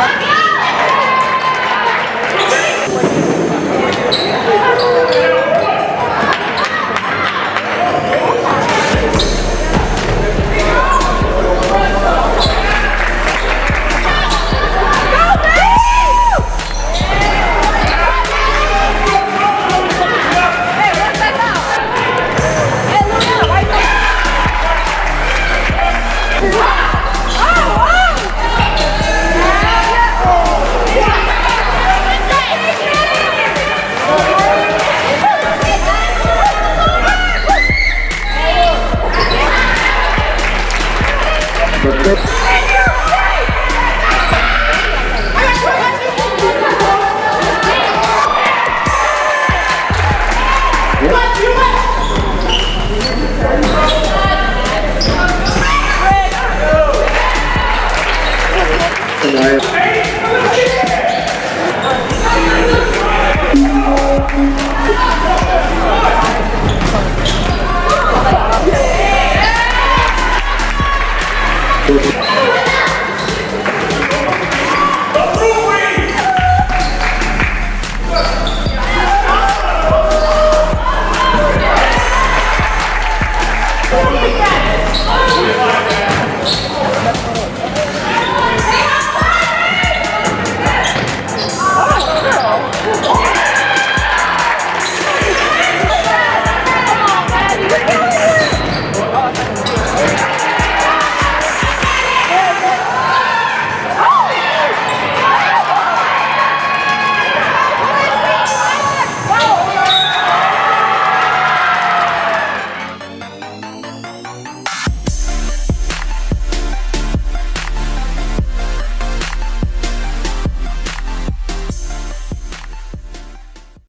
What? Hello.